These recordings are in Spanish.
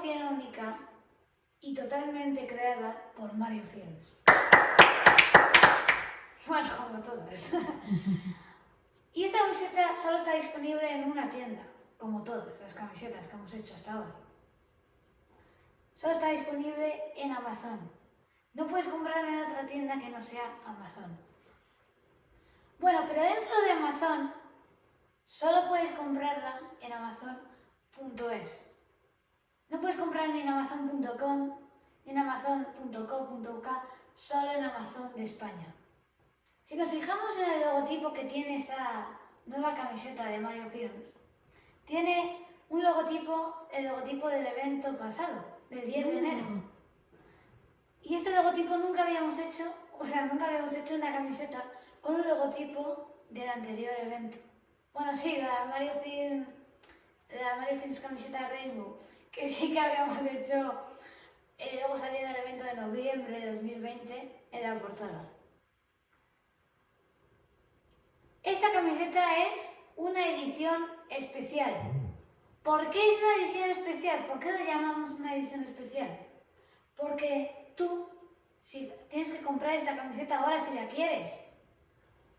100% única y totalmente creada por Mario Films. Bueno, como todas. y esta camiseta solo está disponible en una tienda, como todas las camisetas que hemos hecho hasta ahora. Solo está disponible en Amazon. No puedes comprarla en otra tienda que no sea Amazon. Bueno, pero dentro de Amazon solo puedes comprarla en amazon.es. No puedes comprarla ni en amazon.com ni en amazon.co.uk, solo en Amazon de España. Si nos fijamos en el logotipo que tiene esta nueva camiseta de Mario Films, tiene un logotipo, el logotipo del evento pasado, del 10 de enero. Y este logotipo nunca habíamos hecho, o sea, nunca habíamos hecho una camiseta con un logotipo del anterior evento. Bueno, sí, la Mario Film, la Mario Films camiseta Rainbow, que sí que habíamos hecho, eh, luego salió en el evento de noviembre de 2020 en la portada. Esta camiseta es una edición especial. ¿Por qué es una edición especial? ¿Por qué lo llamamos una edición especial? Porque tú si tienes que comprar esta camiseta ahora si la quieres.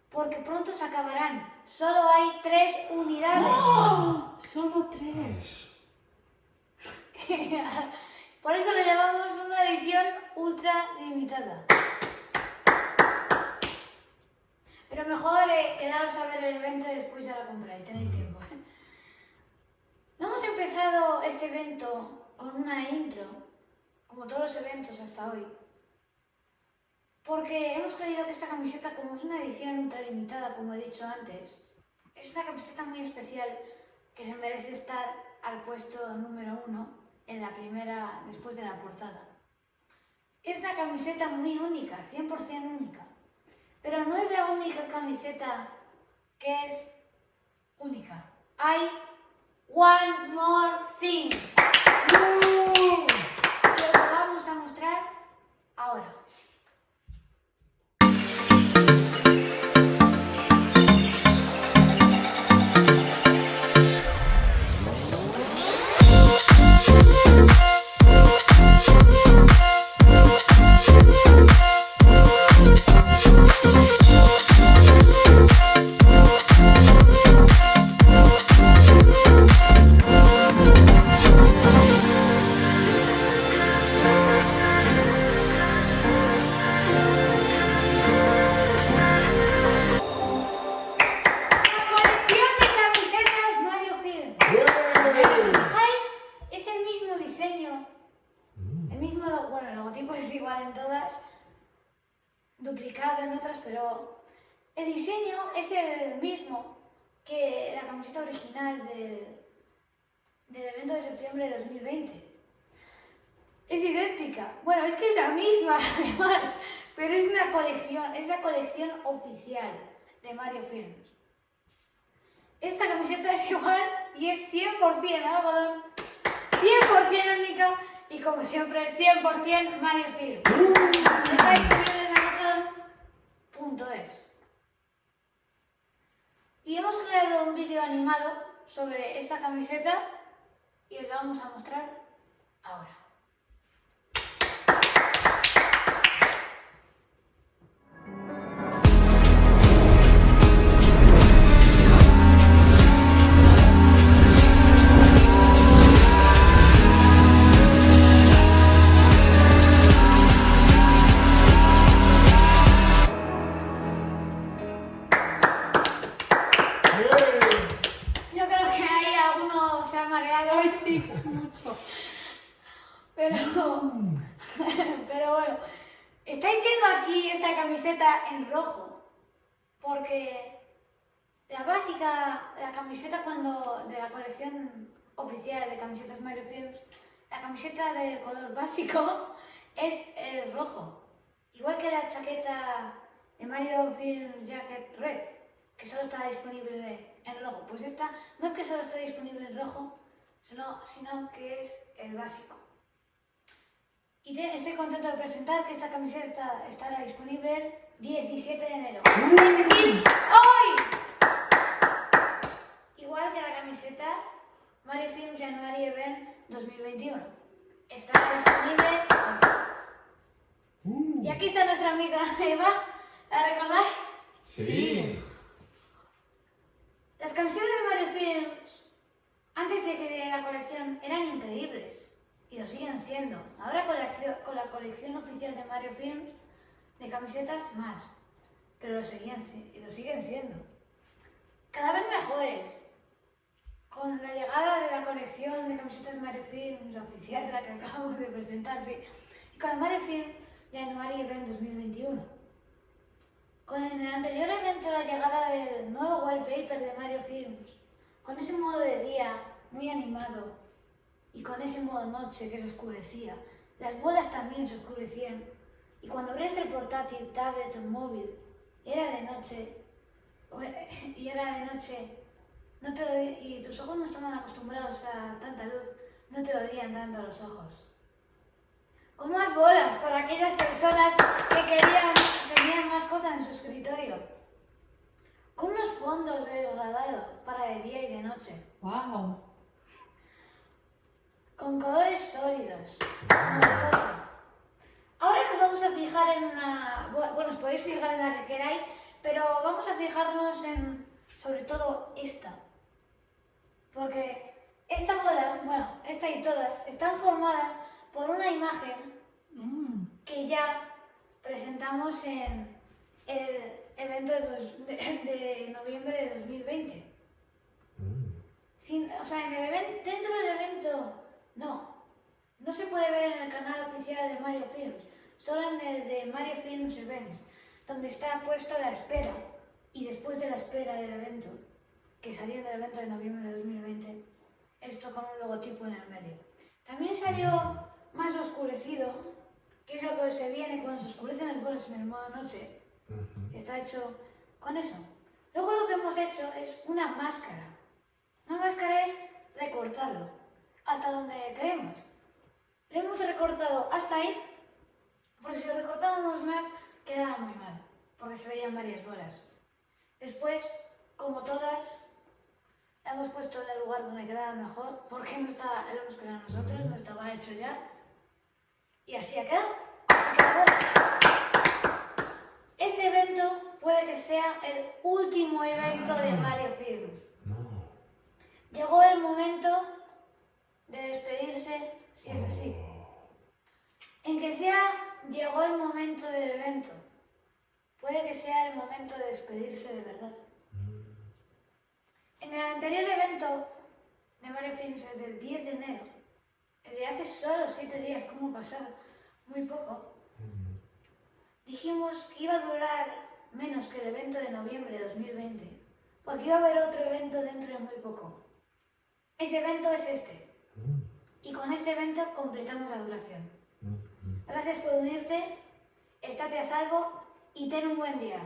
Porque pronto se acabarán. Solo hay tres unidades. ¡Oh! Solo tres. Por eso le llamamos una edición ultra limitada. Pero mejor eh, quedaros a ver el evento y después ya lo compráis, tenéis tiempo. No hemos empezado este evento con una intro, como todos los eventos hasta hoy. Porque hemos creído que esta camiseta, como es una edición ultra limitada, como he dicho antes, es una camiseta muy especial que se merece estar al puesto número uno en la primera, después de la portada. Es una camiseta muy única, 100% única. Pero no es la única camiseta que es única. Hay one more thing. Lo vamos a mostrar ahora. El diseño es el mismo que la camiseta original del, del evento de septiembre de 2020. Es idéntica. Bueno, es que es la misma, además, pero es una colección, es la colección oficial de Mario Films. Esta camiseta es igual y es 100% algodón, 100% única y como siempre 100% Mario Film. Está disponible en Amazon.es. Y hemos creado un vídeo animado sobre esta camiseta y os lo vamos a mostrar ahora. Pero, pero bueno, estáis viendo aquí esta camiseta en rojo, porque la básica, la camiseta cuando de la colección oficial de camisetas Mario Films, la camiseta de color básico es el rojo, igual que la chaqueta de Mario Films Jacket Red, que solo está disponible en rojo. Pues esta no es que solo esté disponible en rojo, sino, sino que es el básico. Y te- estoy contento de presentar que esta camiseta está- estará disponible el 17 de enero. Es decir, hoy. Igual que la camiseta Mario Film January Event 2021. Estará disponible hoy. Uh. Y aquí está nuestra amiga Eva. ¿La recordáis? Sí. Las camisetas de Mario Films, antes de que de la colección, eran increíbles. Y lo siguen siendo. Ahora con la, con la colección oficial de Mario Films, de camisetas más. Pero lo, seguían, lo siguen siendo. Cada vez mejores. Con la llegada de la colección de camisetas Mario Films oficial, la que acabamos de presentar, sí. Y con el Mario Films January Event 2021. Con el anterior evento la llegada del nuevo wallpaper de Mario Films, con ese modo de día muy animado y con ese modo noche que se oscurecía, las bolas también se oscurecían y cuando abrías el portátil, tablet o móvil era de noche, y era de noche, no te y tus ojos no estaban acostumbrados a tanta luz, no te dolían tanto los ojos. Con más bolas para aquellas personas que querían, tenían más cosas en su escritorio. Con unos fondos de degradado para de día y de noche. Wow. Con colores sólidos. Ahora nos vamos a fijar en una... bu- Bueno, os podéis fijar en la que queráis, pero vamos a fijarnos en, sobre todo, esta. Porque esta bola, bueno, esta y todas, están formadas por una imagen Mm. que ya presentamos en el evento de, dos- de- de noviembre de 2020. Sin- o sea, en el evento, dentro del evento, no. No se puede ver en el canal oficial de Mario Films, solo en el de Mario Films Events, donde está puesto la espera. Y después de la espera del evento, que salió en el evento de noviembre de 2020, esto con un logotipo en el medio. También salió más oscurecido, que es lo que se viene cuando se oscurecen las bolas en el modo noche. Está hecho con eso. Luego lo que hemos hecho es una máscara. Una máscara es recortarlo hasta donde queremos. Lo hemos recortado hasta ahí, porque si lo recortábamos más quedaba muy mal, porque se veían varias bolas. Después, como todas, la hemos puesto en el lugar donde quedaba mejor, porque no estaba, lo hemos creado nosotros, no estaba hecho ya. Y así ha quedado. Este evento puede que sea el último evento de Mario Films. Llegó el momento de despedirse, si es así. En que sea, llegó el momento del evento. Puede que sea el momento de despedirse de verdad. En el anterior evento de Mario Films, el del 10 de enero, el de hace solo 7 días, ¿cómo ha pasado? Muy poco. Dijimos que iba a durar menos que el evento de noviembre de 2020, porque iba a haber otro evento dentro de muy poco. Ese evento es este. Y con este evento completamos la duración. Gracias por unirte, estate a salvo y ten un buen día.